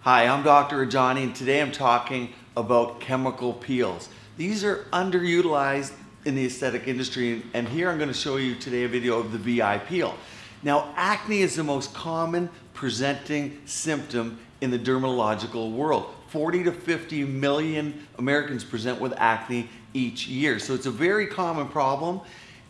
Hi, I'm Dr. Ajani and today I'm talking about chemical peels. These are underutilized in the aesthetic industry and here I'm going to show you today a video of the VI peel. Now acne is the most common presenting symptom in the dermatological world. 40 to 50 million Americans present with acne each year. So it's a very common problem.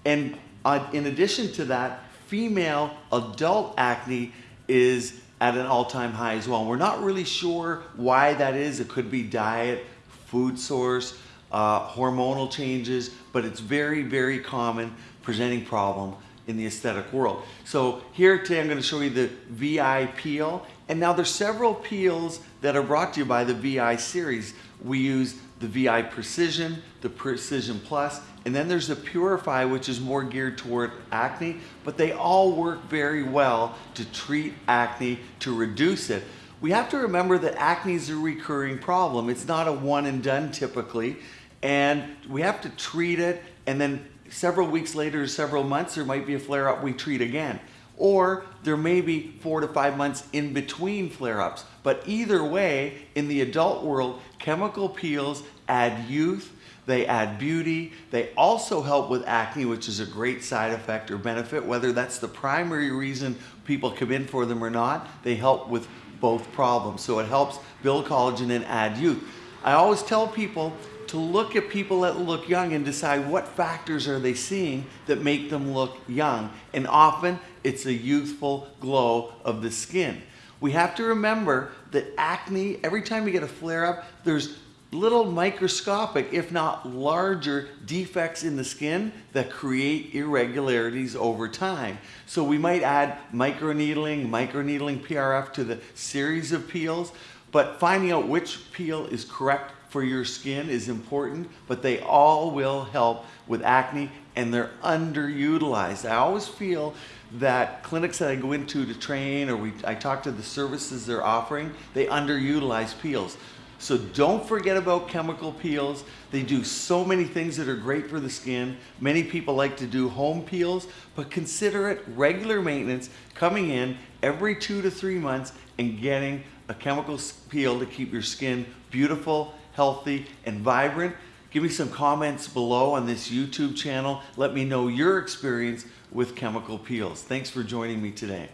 And uh, in addition to that, female adult acne is at an all-time high as well. We're not really sure why that is. It could be diet, food source, uh, hormonal changes, but it's very, very common presenting problem in the aesthetic world. So here today I'm going to show you the VI peel. And now there's several peels that are brought to you by the VI series. We use the VI Precision, the Precision Plus, and then there's the Purify, which is more geared toward acne, but they all work very well to treat acne, to reduce it. We have to remember that acne is a recurring problem. It's not a one and done typically, and we have to treat it and then several weeks later, several months, there might be a flare up, we treat again. Or there may be four to five months in between flare ups. But either way, in the adult world, chemical peels add youth, they add beauty, they also help with acne, which is a great side effect or benefit, whether that's the primary reason people come in for them or not, they help with both problems. So it helps build collagen and add youth. I always tell people to look at people that look young and decide what factors are they seeing that make them look young. And often it's a youthful glow of the skin. We have to remember that acne, every time you get a flare up, there's little microscopic, if not larger, defects in the skin that create irregularities over time. So we might add microneedling, microneedling PRF to the series of peels, but finding out which peel is correct for your skin is important, but they all will help with acne and they're underutilized. I always feel that clinics that I go into to train or we, I talk to the services they're offering, they underutilize peels. So don't forget about chemical peels. They do so many things that are great for the skin. Many people like to do home peels, but consider it regular maintenance, coming in every two to three months and getting a chemical peel to keep your skin beautiful, healthy, and vibrant. Give me some comments below on this YouTube channel. Let me know your experience with chemical peels. Thanks for joining me today.